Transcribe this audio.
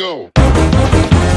go.